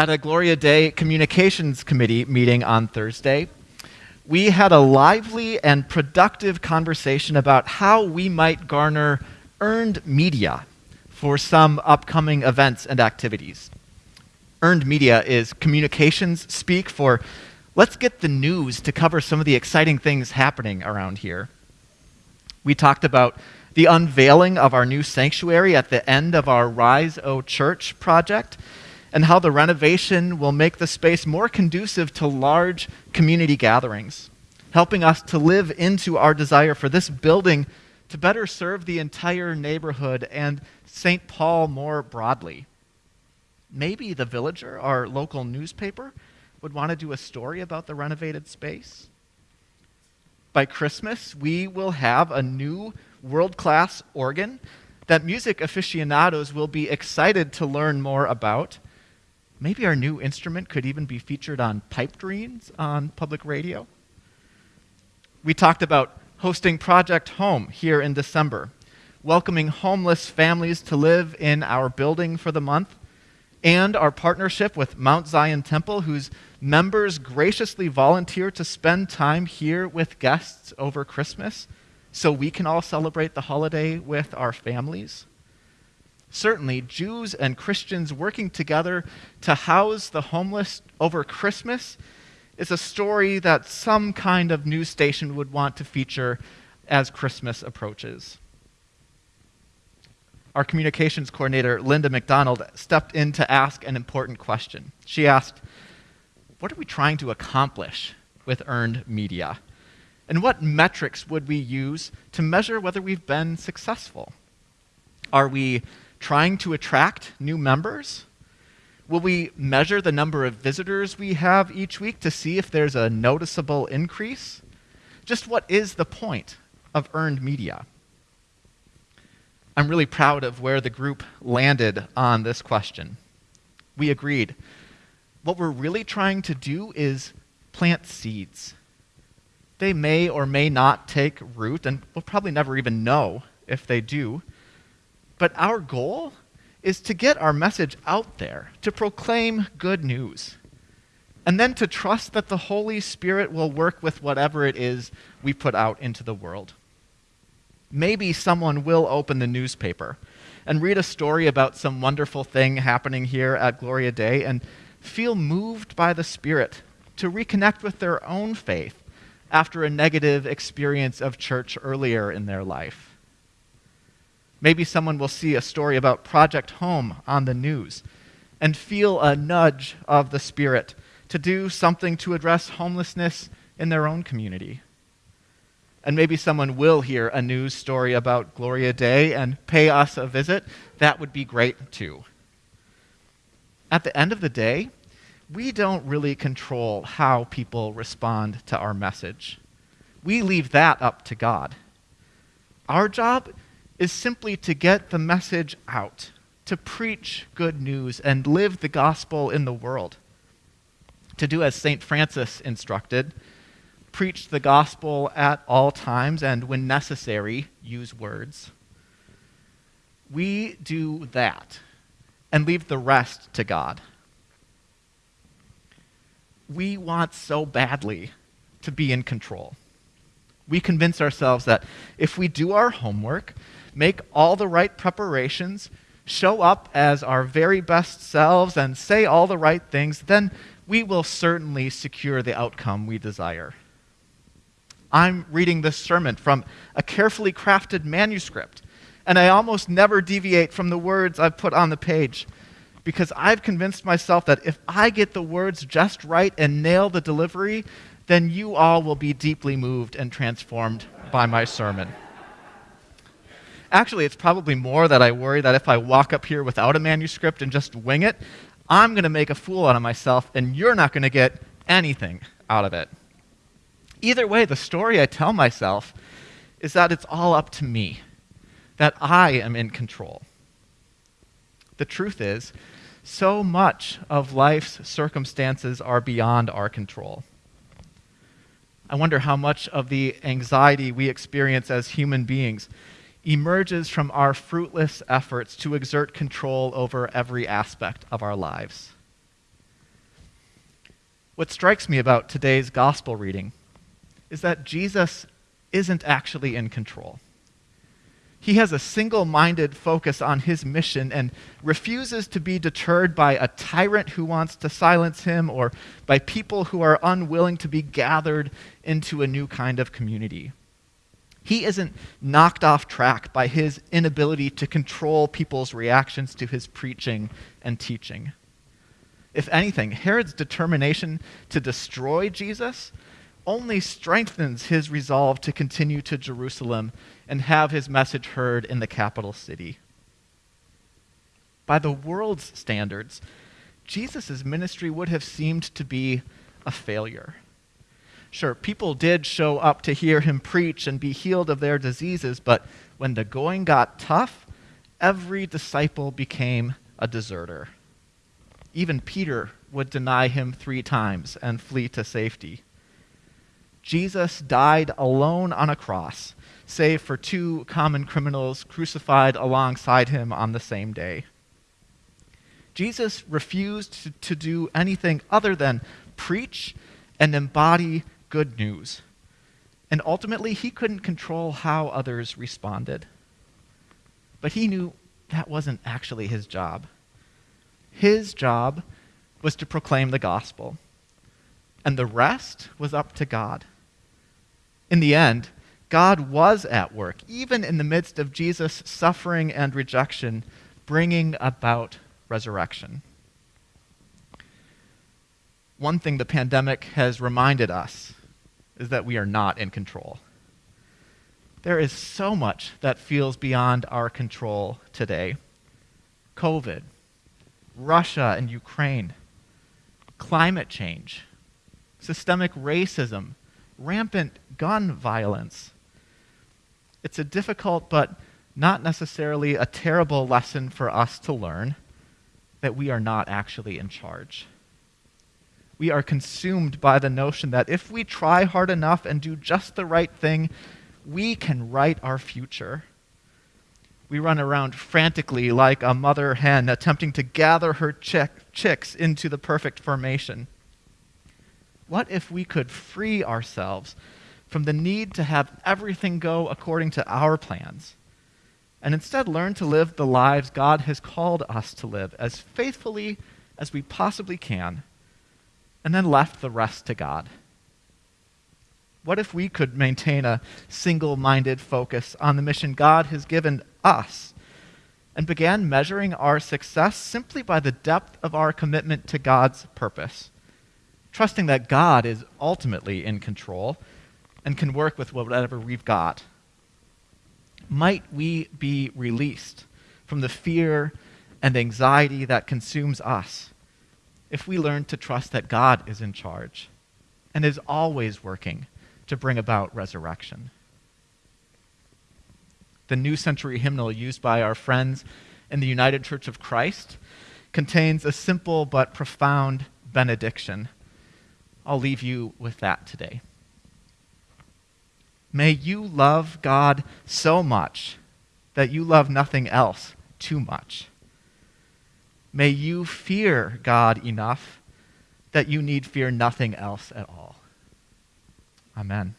At a Gloria Dei Communications Committee meeting on Thursday, we had a lively and productive conversation about how we might garner earned media for some upcoming events and activities. Earned media is communications speak for let's get the news to cover some of the exciting things happening around here. We talked about the unveiling of our new sanctuary at the end of our Rise O Church project, and how the renovation will make the space more conducive to large community gatherings, helping us to live into our desire for this building to better serve the entire neighborhood and St. Paul more broadly. Maybe the Villager, our local newspaper, would want to do a story about the renovated space. By Christmas, we will have a new world class organ that music aficionados will be excited to learn more about. Maybe our new instrument could even be featured on Pipedreams on public radio. We talked about hosting Project Home here in December, welcoming homeless families to live in our building for the month, and our partnership with Mount Zion Temple, whose members graciously volunteer to spend time here with guests over Christmas so we can all celebrate the holiday with our families. Certainly, Jews and Christians working together to house the homeless over Christmas is a story that some kind of news station would want to feature as Christmas approaches. Our communications coordinator, Linda McDonald, stepped in to ask an important question. She asked, What are we trying to accomplish with earned media? And what metrics would we use to measure whether we've been successful? Are we trying to attract new members? Will we measure the number of visitors we have each week to see if there's a noticeable increase? Just what is the point of earned media? I'm really proud of where the group landed on this question. We agreed. What we're really trying to do is plant seeds they may or may not take root, and we'll probably never even know if they do. But our goal is to get our message out there, to proclaim good news, and then to trust that the Holy Spirit will work with whatever it is we put out into the world. Maybe someone will open the newspaper and read a story about some wonderful thing happening here at Gloria Dei and feel moved by the Spirit to reconnect with their own faith after a negative experience of church earlier in their life. Maybe someone will see a story about Project Home on the news and feel a nudge of the Spirit to do something to address homelessness in their own community. And maybe someone will hear a news story about Gloria Dei and pay us a visit. That would be great too. At the end of the day, we don't really control how people respond to our message. We leave that up to God. Our job is simply to get the message out, to preach good news and live the gospel in the world. To do as St. Francis instructed, preach the gospel at all times and, when necessary, use words. We do that and leave the rest to God we want so badly to be in control. We convince ourselves that if we do our homework, make all the right preparations, show up as our very best selves, and say all the right things, then we will certainly secure the outcome we desire. I'm reading this sermon from a carefully crafted manuscript, and I almost never deviate from the words I've put on the page because I've convinced myself that if I get the words just right and nail the delivery, then you all will be deeply moved and transformed by my sermon. Actually, it's probably more that I worry that if I walk up here without a manuscript and just wing it, I'm going to make a fool out of myself and you're not going to get anything out of it. Either way, the story I tell myself is that it's all up to me, that I am in control. The truth is, so much of life's circumstances are beyond our control. I wonder how much of the anxiety we experience as human beings emerges from our fruitless efforts to exert control over every aspect of our lives. What strikes me about today's gospel reading is that Jesus isn't actually in control. He has a single minded focus on his mission and refuses to be deterred by a tyrant who wants to silence him or by people who are unwilling to be gathered into a new kind of community. He isn't knocked off track by his inability to control people's reactions to his preaching and teaching. If anything, Herod's determination to destroy Jesus only strengthens his resolve to continue to Jerusalem and have his message heard in the capital city. By the world's standards, Jesus' ministry would have seemed to be a failure. Sure, people did show up to hear him preach and be healed of their diseases, but when the going got tough, every disciple became a deserter. Even Peter would deny him three times and flee to safety. Jesus died alone on a cross, save for two common criminals crucified alongside him on the same day. Jesus refused to, to do anything other than preach and embody good news. And ultimately, he couldn't control how others responded. But he knew that wasn't actually his job. His job was to proclaim the gospel, and the rest was up to God. In the end, God was at work, even in the midst of Jesus' suffering and rejection, bringing about resurrection. One thing the pandemic has reminded us is that we are not in control. There is so much that feels beyond our control today COVID, Russia and Ukraine, climate change, systemic racism, rampant gun violence. It's a difficult but not necessarily a terrible lesson for us to learn that we are not actually in charge. We are consumed by the notion that if we try hard enough and do just the right thing, we can write our future. We run around frantically like a mother hen attempting to gather her chick, chicks into the perfect formation. What if we could free ourselves from the need to have everything go according to our plans and instead learn to live the lives God has called us to live as faithfully as we possibly can, and then left the rest to God? What if we could maintain a single minded focus on the mission God has given us and began measuring our success simply by the depth of our commitment to God's purpose, trusting that God is ultimately in control and can work with whatever we've got. Might we be released from the fear and anxiety that consumes us if we learn to trust that God is in charge and is always working to bring about resurrection? The New Century hymnal used by our friends in the United Church of Christ contains a simple but profound benediction. I'll leave you with that today. May you love God so much that you love nothing else too much. May you fear God enough that you need fear nothing else at all. Amen.